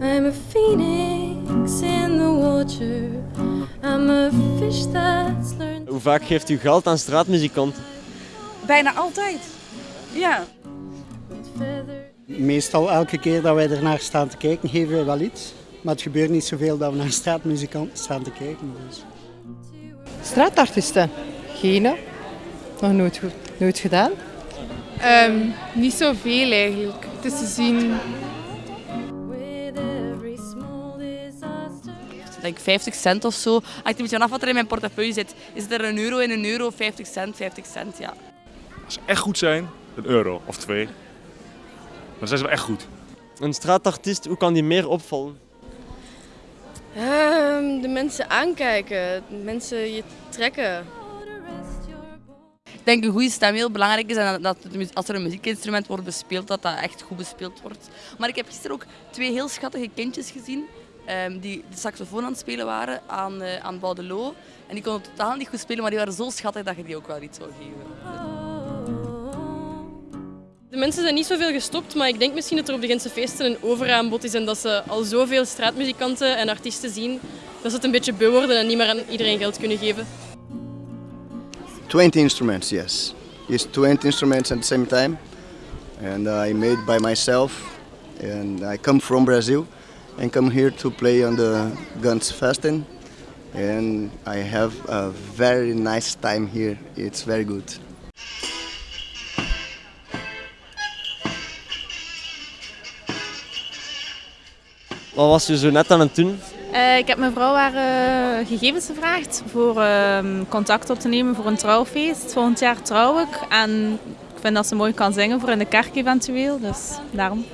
I'm a phoenix in the water. I'm a fish that's learned. Hoe vaak geeft u geld aan straatmuzikanten? Bijna altijd. Ja. Meestal elke keer dat wij ernaar staan te kijken, geven wij wel iets. Maar het gebeurt niet zoveel dat we naar straatmuzikanten staan te kijken. Dus. Straatartiesten? Geen. Nog nooit, goed- nooit gedaan. Ehm, niet zoveel eigenlijk. Het is te zien Denk 50 cent of zo. Hangt een beetje vanaf wat er in mijn portefeuille zit. Is het er een euro in een euro, 50 cent, 50 cent, ja. Als ze echt goed zijn, een euro of twee. Dan zijn ze wel echt goed. Een straatartiest, hoe kan die meer opvallen? Ehm, de mensen aankijken, mensen je trekken. Ik denk een goede stem heel belangrijk is en dat als er een muziekinstrument wordt bespeeld, dat dat echt goed bespeeld wordt. Maar ik heb gisteren ook twee heel schattige kindjes gezien die de saxofoon aan het spelen waren aan, eh aan Boudelot. En die konden totaal niet goed spelen, maar die waren zo schattig dat je die ook wel iets zou geven. De mensen zijn niet zoveel gestopt, maar ik denk misschien dat er op de Gentse feesten een overaanbod is en dat ze al zoveel straatmuzikanten en artiesten zien dat ze het een beetje beu worden en niet meer aan iedereen geld kunnen geven. 20 instruments, yes. It's 20 instruments at the same time. And I made by myself. And I come from Brazil and come here to play on the Guns Festen. And I have a very nice time here. It's very good. Wat was je zo net aan het doen? Eh, ik heb mijn vrouw haar eh, gegevens gevraagd voor ehm, contact op te nemen voor een trouwfeest. Volgend jaar trouw ik en ik vind dat ze mooi kan zingen voor in de kerk eventueel, dus daarom.